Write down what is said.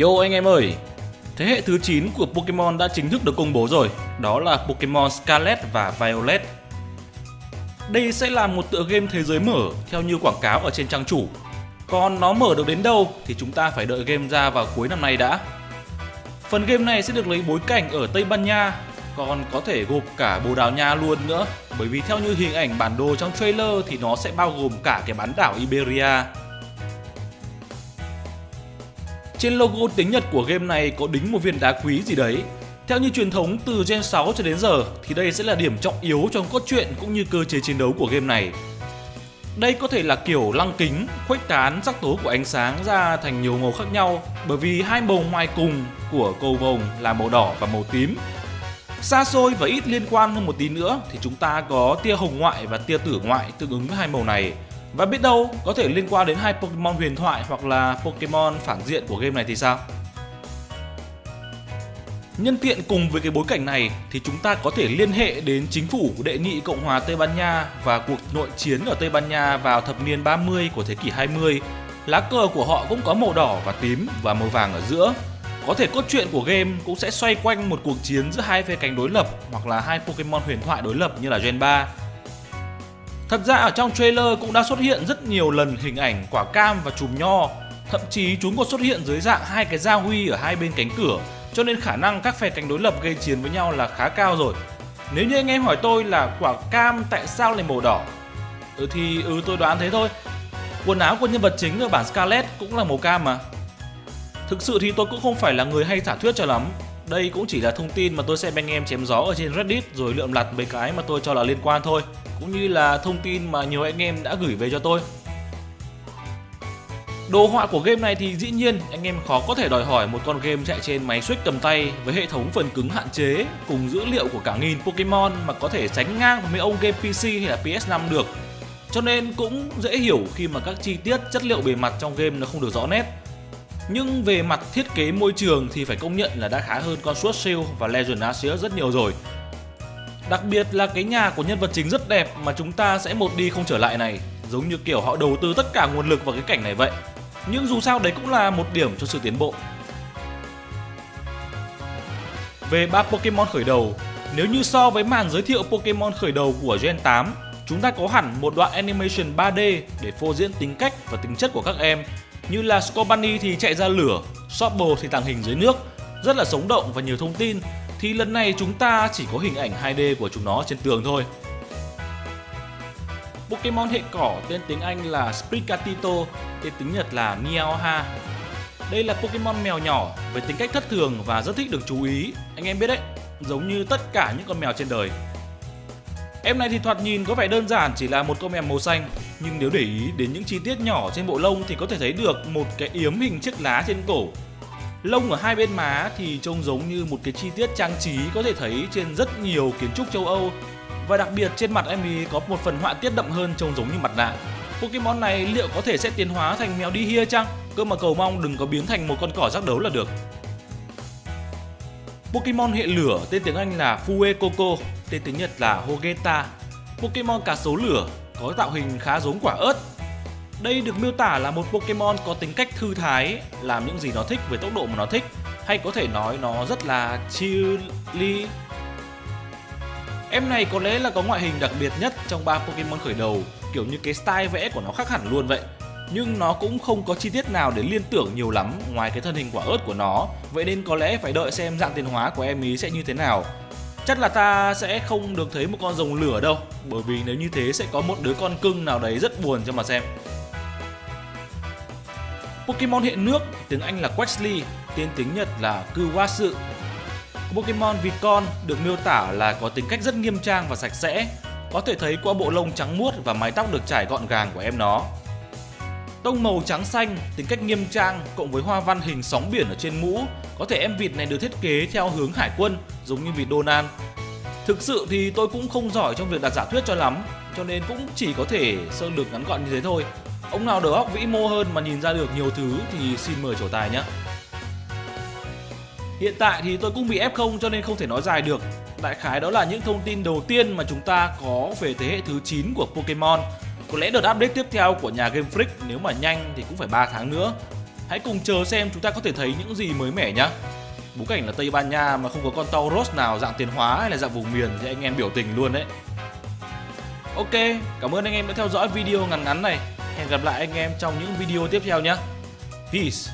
Yo anh em ơi! Thế hệ thứ 9 của Pokemon đã chính thức được công bố rồi, đó là Pokemon Scarlet và Violet. Đây sẽ là một tựa game thế giới mở theo như quảng cáo ở trên trang chủ. Còn nó mở được đến đâu thì chúng ta phải đợi game ra vào cuối năm nay đã. Phần game này sẽ được lấy bối cảnh ở Tây Ban Nha, còn có thể gộp cả Bồ Đào Nha luôn nữa, bởi vì theo như hình ảnh bản đồ trong trailer thì nó sẽ bao gồm cả cái bán đảo Iberia. Trên logo tiếng Nhật của game này có đính một viên đá quý gì đấy. Theo như truyền thống từ Gen 6 cho đến giờ thì đây sẽ là điểm trọng yếu trong cốt truyện cũng như cơ chế chiến đấu của game này. Đây có thể là kiểu lăng kính, khuếch tán sắc tố của ánh sáng ra thành nhiều màu khác nhau bởi vì hai màu ngoài cùng của cầu vồng là màu đỏ và màu tím. Xa xôi và ít liên quan hơn một tí nữa thì chúng ta có tia hồng ngoại và tia tử ngoại tương ứng với hai màu này. Và biết đâu có thể liên quan đến hai Pokemon huyền thoại hoặc là Pokemon phản diện của game này thì sao? Nhân tiện cùng với cái bối cảnh này thì chúng ta có thể liên hệ đến chính phủ đệ nghị Cộng hòa Tây Ban Nha và cuộc nội chiến ở Tây Ban Nha vào thập niên 30 của thế kỷ 20. Lá cờ của họ cũng có màu đỏ và tím và màu vàng ở giữa. Có thể cốt truyện của game cũng sẽ xoay quanh một cuộc chiến giữa hai phe cánh đối lập hoặc là hai Pokemon huyền thoại đối lập như là Gen 3 Thật ra ở trong trailer cũng đã xuất hiện rất nhiều lần hình ảnh quả cam và chùm nho. Thậm chí chúng còn xuất hiện dưới dạng hai cái gia huy ở hai bên cánh cửa, Cho nên khả năng các phe cánh đối lập gây chiến với nhau là khá cao rồi. Nếu như anh em hỏi tôi là quả cam tại sao lại màu đỏ? Ừ thì ừ tôi đoán thế thôi. Quần áo của nhân vật chính ở bản Scarlet cũng là màu cam mà. Thực sự thì tôi cũng không phải là người hay giả thuyết cho lắm đây cũng chỉ là thông tin mà tôi xem anh em chém gió ở trên Reddit rồi lượm lặt mấy cái mà tôi cho là liên quan thôi, cũng như là thông tin mà nhiều anh em đã gửi về cho tôi. Đồ họa của game này thì dĩ nhiên anh em khó có thể đòi hỏi một con game chạy trên máy Switch cầm tay với hệ thống phần cứng hạn chế cùng dữ liệu của cả nghìn Pokemon mà có thể sánh ngang với mấy ông game PC hay là PS5 được. Cho nên cũng dễ hiểu khi mà các chi tiết chất liệu bề mặt trong game nó không được rõ nét. Nhưng về mặt thiết kế môi trường thì phải công nhận là đã khá hơn con Sword Shield và Legend Arceus rất nhiều rồi. Đặc biệt là cái nhà của nhân vật chính rất đẹp mà chúng ta sẽ một đi không trở lại này, Giống như kiểu họ đầu tư tất cả nguồn lực vào cái cảnh này vậy. Nhưng dù sao đấy cũng là một điểm cho sự tiến bộ. Về ba Pokemon khởi đầu, Nếu như so với màn giới thiệu Pokemon khởi đầu của Gen 8 Chúng ta có hẳn một đoạn animation 3D để phô diễn tính cách và tính chất của các em. Như là Scorbunny thì chạy ra lửa, Sobble thì tàng hình dưới nước Rất là sống động và nhiều thông tin thì lần này chúng ta chỉ có hình ảnh 2D của chúng nó trên tường thôi. Pokemon hệ cỏ tên tiếng Anh là Sprigatito, tên tiếng Nhật là Meowha. Đây là Pokemon mèo nhỏ với tính cách thất thường và rất thích được chú ý, anh em biết đấy, giống như tất cả những con mèo trên đời. Em này thì thoạt nhìn có vẻ đơn giản chỉ là một con mèo màu xanh, nhưng nếu để ý đến những chi tiết nhỏ trên bộ lông thì có thể thấy được một cái yếm hình chiếc lá trên cổ Lông ở hai bên má thì trông giống như một cái chi tiết trang trí có thể thấy trên rất nhiều kiến trúc châu Âu và đặc biệt trên mặt em ấy có một phần họa tiết đậm hơn trông giống như mặt nạ. Pokemon này liệu có thể sẽ tiến hóa thành mèo đi hia chăng? Cơ mà cầu mong đừng có biến thành một con cỏ giác đấu là được. Pokemon hệ lửa tên tiếng Anh là Fuecoco, tên tiếng Nhật là Hogeta. Pokemon cá sấu lửa có tạo hình khá giống quả ớt đây được miêu tả là một Pokemon có tính cách thư thái, làm những gì nó thích với tốc độ mà nó thích, hay có thể nói nó rất là chilly. Em này có lẽ là có ngoại hình đặc biệt nhất trong ba Pokemon khởi đầu, kiểu như cái style vẽ của nó khác hẳn luôn vậy. Nhưng nó cũng không có chi tiết nào để liên tưởng nhiều lắm ngoài cái thân hình quả ớt của nó, vậy nên có lẽ phải đợi xem dạng tiến hóa của em ý sẽ như thế nào. Chắc là ta sẽ không được thấy một con rồng lửa đâu, bởi vì nếu như thế sẽ có một đứa con cưng nào đấy rất buồn cho mà xem. Pokemon hiện nước, tiếng Anh là Quaxly, tên tiếng Nhật là Kuwasu. Pokemon vịt con được miêu tả là có tính cách rất nghiêm trang và sạch sẽ, có thể thấy qua bộ lông trắng muốt và mái tóc được trải gọn gàng của em nó. Tông màu trắng xanh, tính cách nghiêm trang cộng với hoa văn hình sóng biển ở trên mũ, có thể em vịt này được thiết kế theo hướng hải quân giống như vịt Donald. Thực sự thì tôi cũng không giỏi trong việc đặt giả thuyết cho lắm, cho nên cũng chỉ có thể sơ lược ngắn gọn như thế thôi. Ông nào đầu óc vĩ mô hơn mà nhìn ra được nhiều thứ thì xin mời trổ tài nhé. Hiện tại thì tôi cũng bị F0 cho nên không thể nói dài được. Đại khái đó là những thông tin đầu tiên mà chúng ta có về thế hệ thứ 9 của Pokemon. Có lẽ đợt update tiếp theo của nhà Game Freak nếu mà nhanh thì cũng phải 3 tháng nữa. Hãy cùng chờ xem chúng ta có thể thấy những gì mới mẻ nhé Bối cảnh là Tây Ban Nha mà không có con Tauros nào dạng tiền hóa hay là dạng vùng miền thì anh em biểu tình luôn đấy. Ok, cảm ơn anh em đã theo dõi video ngắn ngắn này. Hẹn gặp lại anh em trong những video tiếp theo nhé. Peace.